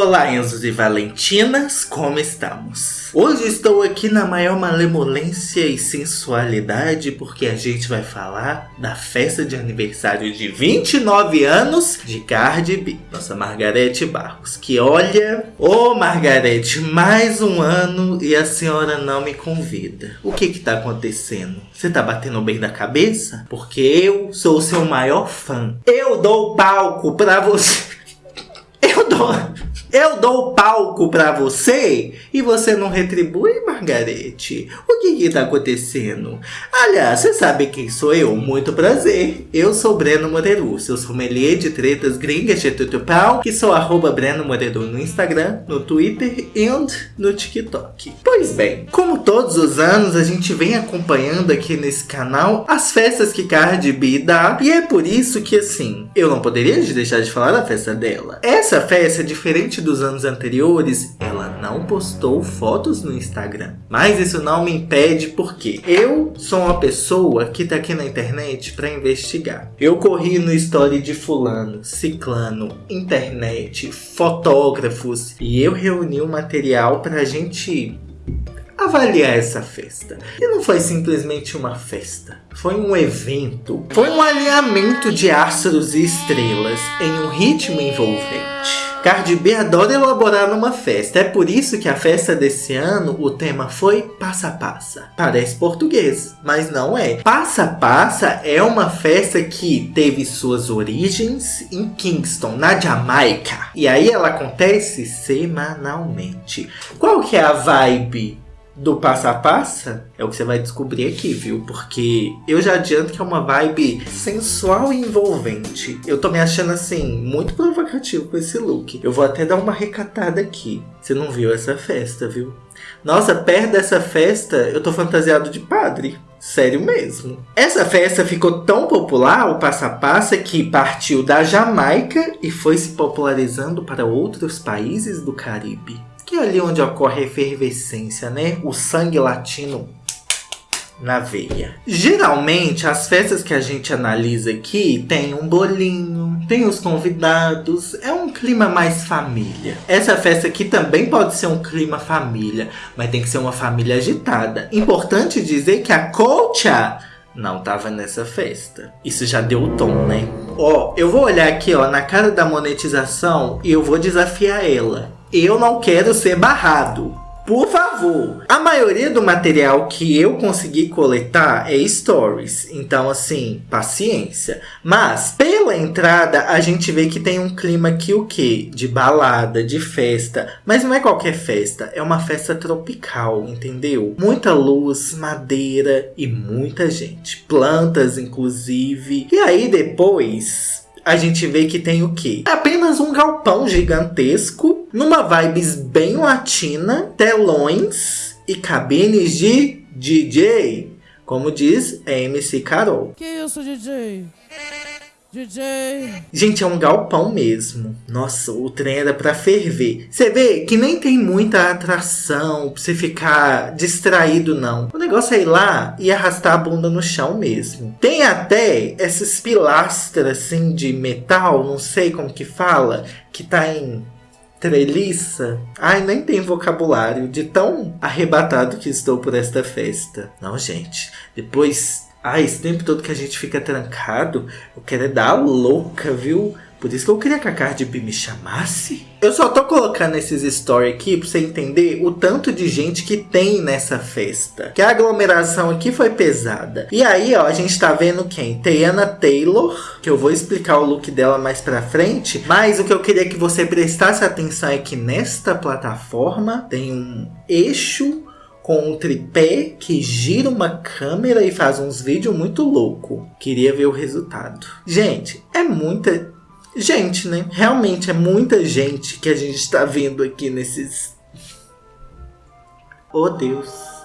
Olá, Enzos e Valentinas, como estamos? Hoje estou aqui na maior malemolência e sensualidade porque a gente vai falar da festa de aniversário de 29 anos de Cardi B, nossa Margarete Barros. Que olha, ô oh, Margarete, mais um ano e a senhora não me convida. O que que tá acontecendo? Você tá batendo bem da cabeça? Porque eu sou o seu maior fã. Eu dou palco pra você. Eu dou. Eu dou palco pra você e você não retribui, Margarete? O que que tá acontecendo? Aliás, você sabe quem sou eu? Muito prazer. Eu sou Breno Moreru, seu sommelier de tretas gringas de tutupau, que sou arroba Breno Moreru no Instagram, no Twitter e no TikTok. Pois bem, como todos os anos, a gente vem acompanhando aqui nesse canal as festas que Cardi B dá, e é por isso que, assim, eu não poderia deixar de falar da festa dela. Essa festa é diferente dos anos anteriores, ela não postou fotos no Instagram. Mas isso não me impede porque eu sou uma pessoa que tá aqui na internet para investigar. Eu corri no story de fulano, ciclano, internet, fotógrafos e eu reuni o um material pra gente avaliar essa festa. E não foi simplesmente uma festa, foi um evento, foi um alinhamento de astros e estrelas em um ritmo envolvente. Cardi B adora elaborar numa festa. É por isso que a festa desse ano, o tema foi Passa Passa. Parece português, mas não é. Passa Passa é uma festa que teve suas origens em Kingston, na Jamaica. E aí ela acontece semanalmente. Qual que é a vibe do Passa Passa é o que você vai descobrir aqui, viu? Porque eu já adianto que é uma vibe sensual e envolvente. Eu tô me achando assim, muito provocativo com esse look. Eu vou até dar uma recatada aqui. Você não viu essa festa, viu? Nossa, perto dessa festa eu tô fantasiado de padre. Sério mesmo. Essa festa ficou tão popular, o Passa Passa, que partiu da Jamaica e foi se popularizando para outros países do Caribe que é ali onde ocorre a efervescência, né? O sangue latino na veia. Geralmente, as festas que a gente analisa aqui tem um bolinho, tem os convidados, é um clima mais família. Essa festa aqui também pode ser um clima família, mas tem que ser uma família agitada. Importante dizer que a Colcha não tava nessa festa. Isso já deu o tom, né? Ó, eu vou olhar aqui, ó, na cara da monetização e eu vou desafiar ela eu não quero ser barrado. Por favor. A maioria do material que eu consegui coletar é stories. Então, assim, paciência. Mas, pela entrada, a gente vê que tem um clima aqui o quê? De balada, de festa. Mas não é qualquer festa. É uma festa tropical, entendeu? Muita luz, madeira e muita gente. Plantas, inclusive. E aí, depois a gente vê que tem o quê? Apenas um galpão gigantesco, numa vibes bem latina, telões e cabines de DJ, como diz MC Carol. Que isso, DJ? DJ. Gente, é um galpão mesmo. Nossa, o trem era pra ferver. Você vê que nem tem muita atração pra você ficar distraído, não. O negócio é ir lá e arrastar a bunda no chão mesmo. Tem até essas pilastras assim de metal, não sei como que fala, que tá em treliça. Ai, nem tem vocabulário de tão arrebatado que estou por esta festa. Não, gente. Depois ah, esse tempo todo que a gente fica trancado, eu quero é dar louca, viu? Por isso que eu queria que a Cardi B me chamasse. Eu só tô colocando esses stories aqui pra você entender o tanto de gente que tem nessa festa. Que a aglomeração aqui foi pesada. E aí, ó, a gente tá vendo quem? Tayana Taylor, que eu vou explicar o look dela mais pra frente. Mas o que eu queria que você prestasse atenção é que nesta plataforma tem um eixo com um tripé que gira uma câmera e faz uns vídeos muito louco. Queria ver o resultado. Gente, é muita gente, né? Realmente é muita gente que a gente está vendo aqui nesses... Oh, Deus.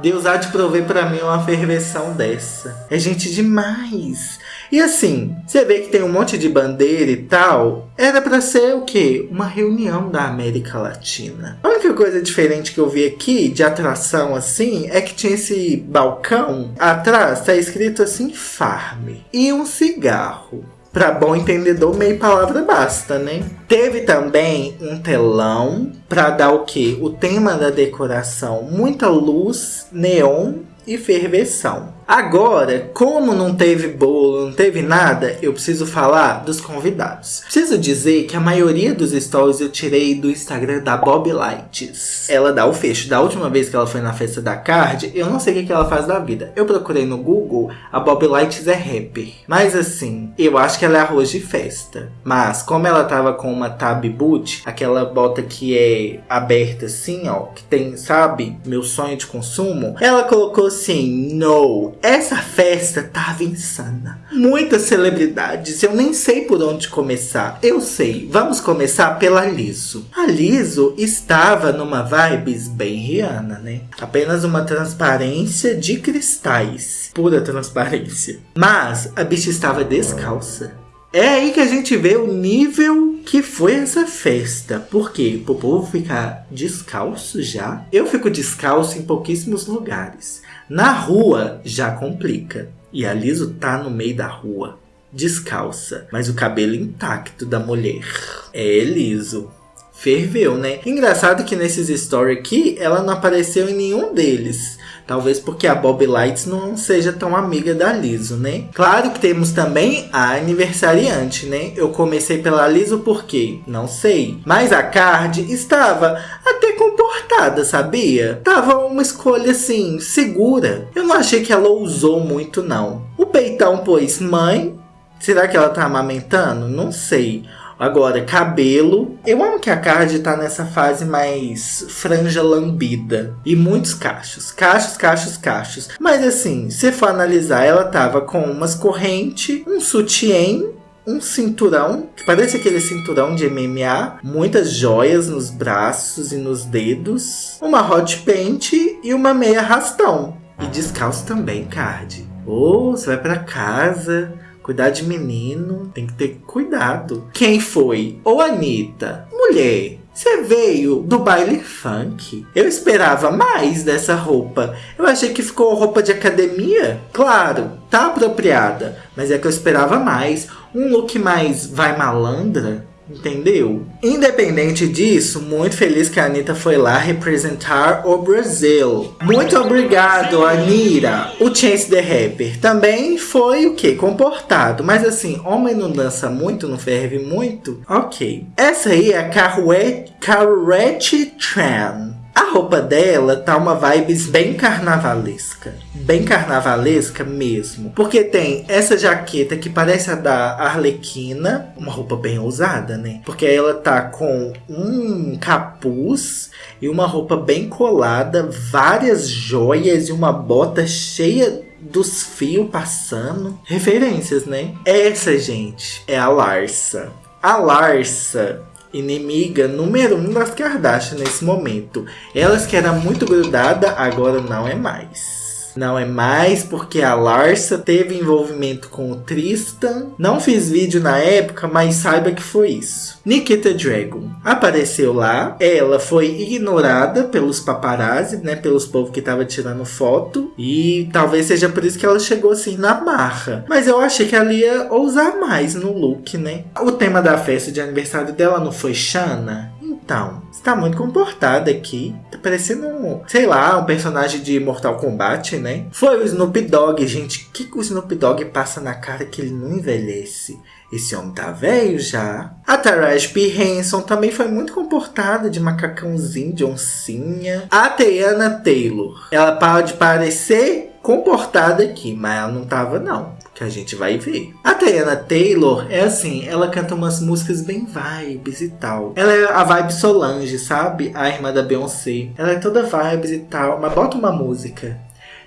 Deus há de prover para mim uma ferveção dessa. É gente demais. E assim, você vê que tem um monte de bandeira e tal. Era para ser o quê? Uma reunião da América Latina. A única coisa diferente que eu vi aqui, de atração assim, é que tinha esse balcão. Atrás tá escrito assim, Farm. E um cigarro. Pra bom entendedor, meia palavra basta, né? Teve também um telão pra dar o quê? O tema da decoração, muita luz, neon e ferveção. Agora, como não teve bolo, não teve nada, eu preciso falar dos convidados. Preciso dizer que a maioria dos stories eu tirei do Instagram da Bob Lights. Ela dá o fecho. Da última vez que ela foi na festa da Card, eu não sei o que, ela faz da vida. Eu procurei no Google, a Bob Lights é rapper. Mas assim, eu acho que ela é arroz de festa. Mas como ela tava com uma tab boot, aquela bota que é aberta assim, ó, que tem, sabe, meu sonho de consumo, ela colocou assim, no, essa festa tava insana. Muitas celebridades, eu nem sei por onde começar. Eu sei, vamos começar pela Liso. A Liso estava numa vibes bem Rihanna, né? Apenas uma transparência de cristais. Pura transparência. Mas a bicha estava descalça. É aí que a gente vê o nível que foi essa festa. Por quê? Pro povo ficar descalço já? Eu fico descalço em pouquíssimos lugares. Na rua já complica. E a Liso tá no meio da rua, descalça, mas o cabelo intacto da mulher. É liso. Ferveu, né? Engraçado que nesses stories aqui, ela não apareceu em nenhum deles. Talvez porque a Bob Lights não seja tão amiga da Liso, né? Claro que temos também a aniversariante, né? Eu comecei pela Liso porque não sei. Mas a Card estava até comportada, sabia? Tava uma escolha assim, segura. Eu não achei que ela ousou muito, não. O peitão pôs mãe. Será que ela tá amamentando? Não sei. Agora, cabelo. Eu amo que a Card tá nessa fase mais franja lambida. E muitos cachos. Cachos, cachos, cachos. Mas assim, se for analisar, ela tava com umas correntes, um sutiã um cinturão, que parece aquele cinturão de MMA, muitas joias nos braços e nos dedos, uma hot paint e uma meia rastão. E descalço também, Card. Ou oh, você vai para casa, Cuidar de menino, tem que ter cuidado. Quem foi? Ou Anitta? Mulher, você veio do baile funk. Eu esperava mais dessa roupa. Eu achei que ficou roupa de academia. Claro, tá apropriada. Mas é que eu esperava mais. Um look mais vai malandra. Entendeu? Independente disso, muito feliz que a Anitta foi lá representar o Brasil. Muito obrigado, Anira. O Chance the Rapper também foi o que? Comportado. Mas assim, homem não dança muito, não ferve muito? Ok. Essa aí é a Carrette Tran. A roupa dela tá uma vibes bem carnavalesca. Bem carnavalesca mesmo. Porque tem essa jaqueta que parece a da Arlequina. Uma roupa bem ousada, né? Porque ela tá com um capuz e uma roupa bem colada. Várias joias e uma bota cheia dos fios passando. Referências, né? Essa, gente, é a Larsa. A Larsa inimiga número um das Kardashian nesse momento. Elas que era muito grudada, agora não é mais. Não é mais porque a Larsa teve envolvimento com o Tristan. Não fiz vídeo na época, mas saiba que foi isso. Nikita Dragon apareceu lá. Ela foi ignorada pelos paparazzi, né? Pelos povos que tava tirando foto. E talvez seja por isso que ela chegou assim na marra. Mas eu achei que ela ia ousar mais no look, né? O tema da festa de aniversário dela não foi Shana? Então, está muito comportada aqui. Tá parecendo um, sei lá, um personagem de Mortal Kombat, né? Foi o Snoop Dogg, gente. O que, que o Snoop Dogg passa na cara que ele não envelhece? Esse homem tá velho já. A Taraji P. Henson também foi muito comportada, de macacãozinho, de oncinha. A Teyana Taylor, ela pode parecer comportada aqui, mas ela não tava não que a gente vai ver. A Tayana Taylor é assim, ela canta umas músicas bem vibes e tal. Ela é a vibe Solange, sabe? A irmã da Beyoncé. Ela é toda vibes e tal, mas bota uma música.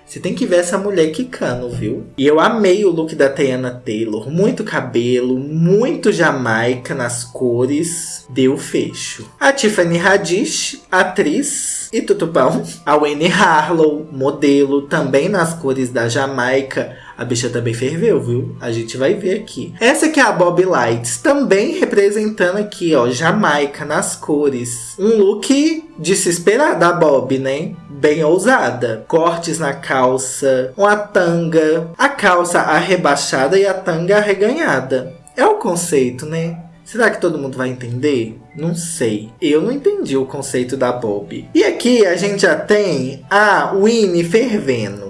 Você tem que ver essa mulher quicando, viu? E eu amei o look da Tayana Taylor. Muito cabelo, muito jamaica nas cores. Deu fecho. A Tiffany Haddish, atriz e tutupão. A Winnie Harlow, modelo, também nas cores da Jamaica a bicha também ferveu, viu? A gente vai ver aqui. Essa aqui é a Bob Lights, também representando aqui, ó, Jamaica nas cores. Um look de se esperar da Bob, né? Bem ousada. Cortes na calça, uma tanga, a calça arrebaixada e a tanga arreganhada. É o conceito, né? Será que todo mundo vai entender? Não sei. Eu não entendi o conceito da Bob. E aqui a gente já tem a Winnie fervendo.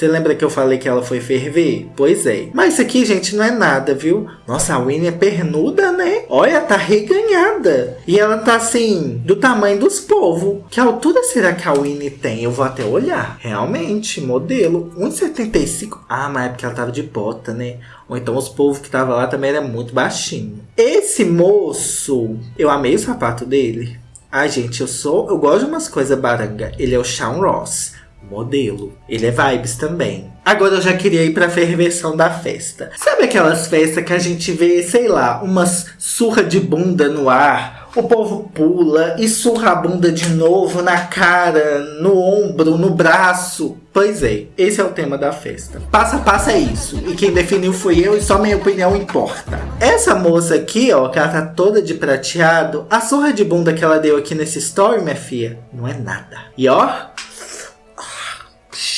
Você lembra que eu falei que ela foi ferver? Pois é. Mas isso aqui, gente, não é nada, viu? Nossa, a Winnie é pernuda, né? Olha, tá reganhada. E ela tá assim, do tamanho dos povos. Que altura será que a Winnie tem? Eu vou até olhar. Realmente, modelo. 1,75. Ah, mas é porque ela tava de bota, né? Ou então os povos que tava lá também era muito baixinho. Esse moço, eu amei o sapato dele. Ai, gente, eu sou. Eu gosto de umas coisas baranga. Ele é o Shawn Ross modelo. Ele é vibes também. Agora eu já queria ir pra ferversão da festa. Sabe aquelas festas que a gente vê, sei lá, umas surra de bunda no ar? O povo pula e surra a bunda de novo na cara, no ombro, no braço. Pois é, esse é o tema da festa. Passa passa é isso. E quem definiu fui eu e só minha opinião importa. Essa moça aqui, ó, que ela tá toda de prateado, a surra de bunda que ela deu aqui nesse story, minha filha, não é nada. E ó,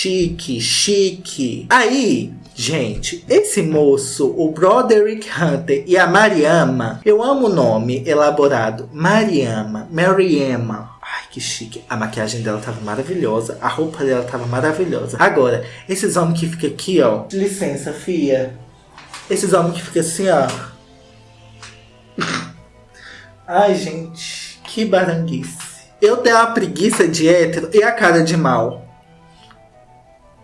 chique, chique. Aí, gente, esse moço, o Broderick Hunter e a Mariama, eu amo o nome elaborado, Mariama, Mariama. Ai, que chique. A maquiagem dela tava maravilhosa. A roupa dela tava maravilhosa. Agora, esses homens que ficam aqui, ó. Licença, fia. Esses homens que ficam assim, ó. Ai, gente. Que baranguice. Eu tenho a preguiça de hétero e a cara de mal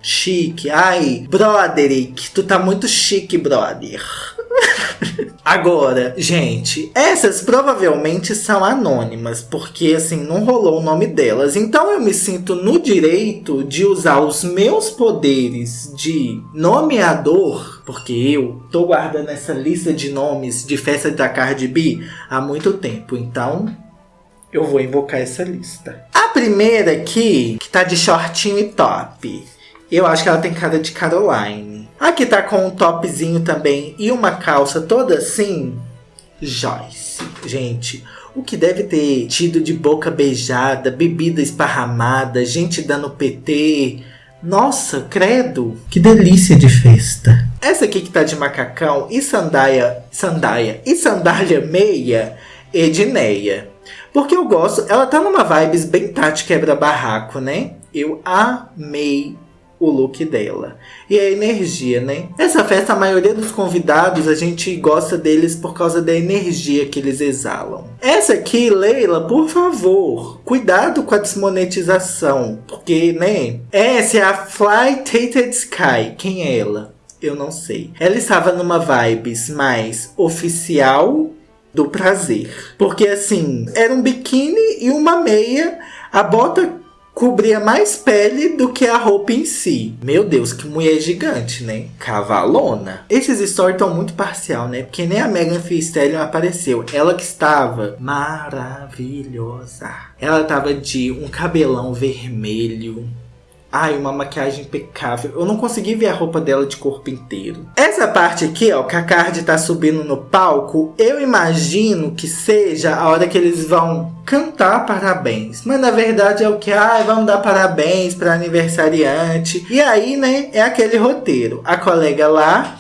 chique. Ai, Broderick, tu tá muito chique, brother. Agora, gente, essas provavelmente são anônimas, porque assim, não rolou o nome delas. Então eu me sinto no direito de usar os meus poderes de nomeador, porque eu tô guardando essa lista de nomes de festa da Cardi B há muito tempo. Então, eu vou invocar essa lista. A primeira aqui, que tá de shortinho e top. Eu acho que ela tem cara de Caroline. Aqui tá com um topzinho também e uma calça toda assim. Joyce. Gente, o que deve ter tido de boca beijada, bebida esparramada, gente dando PT. Nossa, credo! Que delícia de festa! Essa aqui que tá de macacão e sandália, sandália e sandália meia, Edneia. Porque eu gosto, ela tá numa vibes bem Tati quebra-barraco, né? Eu amei o look dela. E a energia, né? Essa festa, a maioria dos convidados, a gente gosta deles por causa da energia que eles exalam. Essa aqui, Leila, por favor, cuidado com a desmonetização, porque, né? Essa é a Fly Tated Sky. Quem é ela? Eu não sei. Ela estava numa vibes mais oficial do prazer. Porque assim, era um biquíni e uma meia. A bota cobria mais pele do que a roupa em si. Meu Deus, que mulher gigante, né? Cavalona. Esses stories estão muito parcial, né? Porque nem a Megan Thee Stallion apareceu. Ela que estava maravilhosa. Ela tava de um cabelão vermelho, Ai, uma maquiagem impecável. Eu não consegui ver a roupa dela de corpo inteiro. Essa parte aqui, ó, que a Card tá subindo no palco, eu imagino que seja a hora que eles vão cantar parabéns. Mas na verdade é o que? Ai, vamos dar parabéns para aniversariante. E aí, né, é aquele roteiro. A colega lá,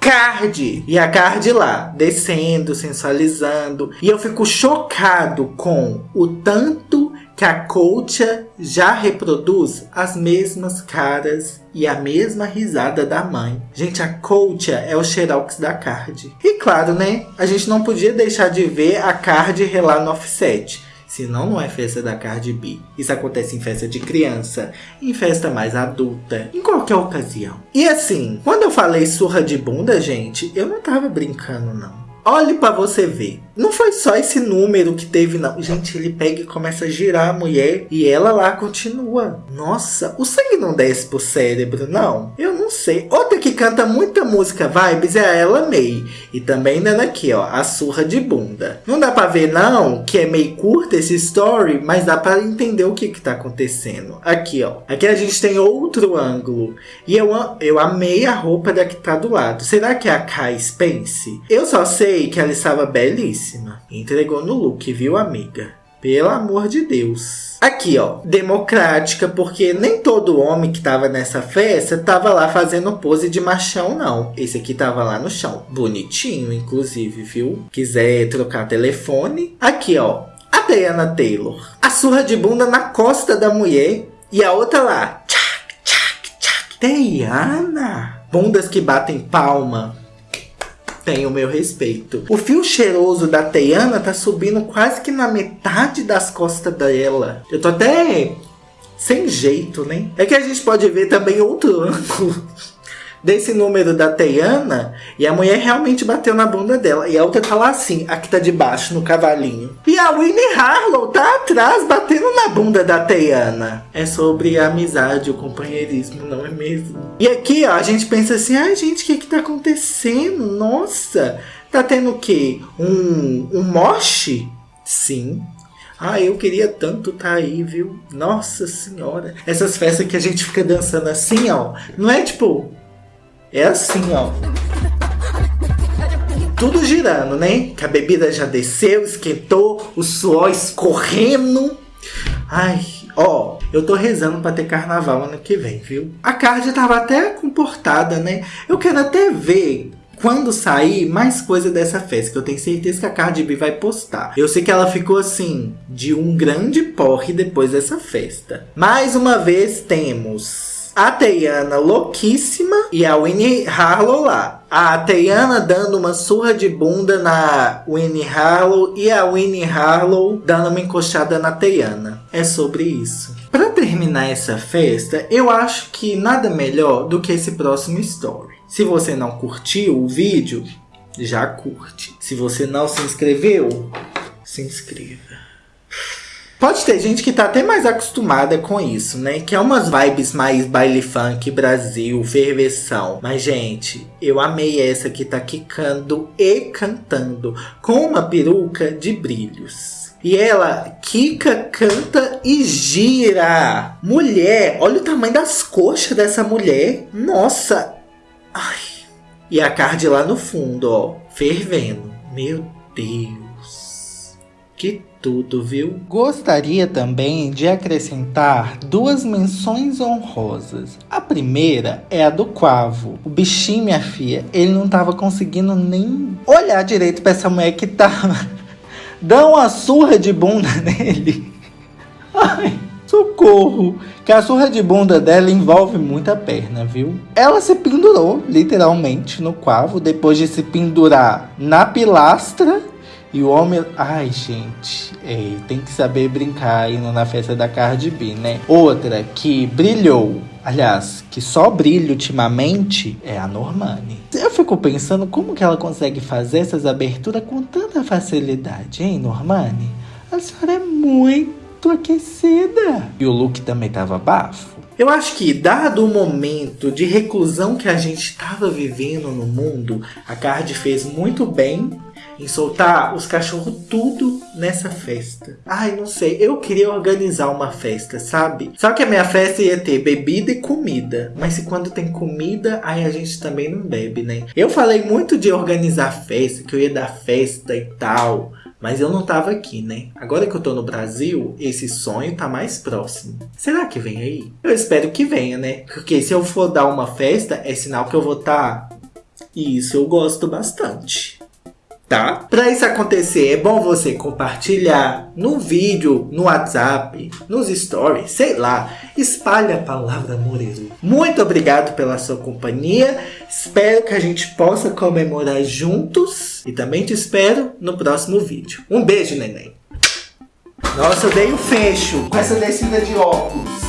Card! E a Card lá, descendo, sensualizando. E eu fico chocado com o tanto que a Coacha já reproduz as mesmas caras e a mesma risada da mãe. Gente, a Coacha é o xerox da Card. E claro, né? A gente não podia deixar de ver a Card relar no offset. Senão não é festa da Cardi B. Isso acontece em festa de criança, em festa mais adulta, em qualquer ocasião. E assim, quando eu falei surra de bunda, gente, eu não tava brincando não. Olhe para você ver. Não foi só esse número que teve, não. Gente, ele pega e começa a girar a mulher e ela lá continua. Nossa, o sangue não desce pro cérebro, não. Eu não sei. Outra que canta muita música vibes é a Ella May. E também dando aqui, ó, a surra de bunda. Não dá pra ver, não, que é meio curta esse story, mas dá pra entender o que que tá acontecendo. Aqui, ó. Aqui a gente tem outro ângulo. E eu, eu amei a roupa da que tá do lado. Será que é a Kai Spence? Eu só sei que ela estava belíssima. Entregou no look, viu, amiga? Pelo amor de Deus. Aqui, ó, democrática, porque nem todo homem que tava nessa festa tava lá fazendo pose de machão, não. Esse aqui tava lá no chão. Bonitinho, inclusive, viu? Quiser trocar telefone. Aqui, ó, a Diana Taylor. A surra de bunda na costa da mulher. E a outra lá. Tchac, tchac, tchac. Diana. Bundas que batem palma tem o meu respeito. O fio cheiroso da Teiana tá subindo quase que na metade das costas dela. Eu tô até sem jeito, né? É que a gente pode ver também outro ângulo desse número da Teiana e a mulher realmente bateu na bunda dela. E a outra tá lá assim, a que tá de baixo, no cavalinho. E a Winnie Harlow tá atrás, batendo na bunda da Teiana. É sobre a amizade, o companheirismo, não é mesmo? E aqui, ó, a gente pensa assim, ai gente, o que que tá acontecendo? Nossa, tá tendo o quê? Um, um moche? Sim, ah, eu queria tanto tá aí, viu? Nossa senhora. Essas festas que a gente fica dançando assim, ó. Não é tipo, é assim, ó. Tudo girando, né? Que a bebida já desceu, esquentou, o suor escorrendo. Ai, ó, eu tô rezando pra ter carnaval ano que vem, viu? A Card tava até comportada, né? Eu quero até ver quando sair mais coisa dessa festa, que eu tenho certeza que a Cardi B vai postar. Eu sei que ela ficou assim, de um grande porre depois dessa festa. Mais uma vez temos a Teiana louquíssima e a Winnie Harlow lá. A Teiana dando uma surra de bunda na Winnie Harlow e a Winnie Harlow dando uma encoxada na Teiana. É sobre isso. Para terminar essa festa, eu acho que nada melhor do que esse próximo story. Se você não curtiu o vídeo, já curte. Se você não se inscreveu, se inscreva. Pode ter gente que tá até mais acostumada com isso, né? Que é umas vibes mais baile funk, Brasil, ferveção. Mas, gente, eu amei essa que tá quicando e cantando com uma peruca de brilhos. E ela quica, canta e gira. Mulher, olha o tamanho das coxas dessa mulher. Nossa. Ai. E a card lá no fundo, ó, fervendo. Meu Deus. Que tudo, viu? Gostaria também de acrescentar duas menções honrosas. A primeira é a do Quavo. O bichinho, minha filha, ele não tava conseguindo nem olhar direito pra essa mulher que tava dando uma surra de bunda nele. Ai, socorro! Que a surra de bunda dela envolve muita perna, viu? Ela se pendurou, literalmente, no Quavo, depois de se pendurar na pilastra e o homem. Ai, gente. É, tem que saber brincar indo na festa da Cardi B, né? Outra que brilhou. Aliás, que só brilha ultimamente é a Normani. Eu fico pensando como que ela consegue fazer essas aberturas com tanta facilidade, hein, Normani? A senhora é muito aquecida. E o look também tava bafo. Eu acho que, dado o momento de reclusão que a gente estava vivendo no mundo, a Card fez muito bem em soltar os cachorros tudo nessa festa. Ai, não sei, eu queria organizar uma festa, sabe? Só que a minha festa ia ter bebida e comida. Mas se quando tem comida, aí a gente também não bebe, né? Eu falei muito de organizar festa, que eu ia dar festa e tal. Mas eu não tava aqui, né? Agora que eu tô no Brasil, esse sonho tá mais próximo. Será que vem aí? Eu espero que venha, né? Porque se eu for dar uma festa, é sinal que eu vou estar. Tá... E isso eu gosto bastante tá? Para isso acontecer, é bom você compartilhar no vídeo, no WhatsApp, nos stories, sei lá. Espalhe a palavra Moreiro. Muito obrigado pela sua companhia. Espero que a gente possa comemorar juntos. E também te espero no próximo vídeo. Um beijo, neném. Nossa, eu dei um fecho com essa descida de óculos.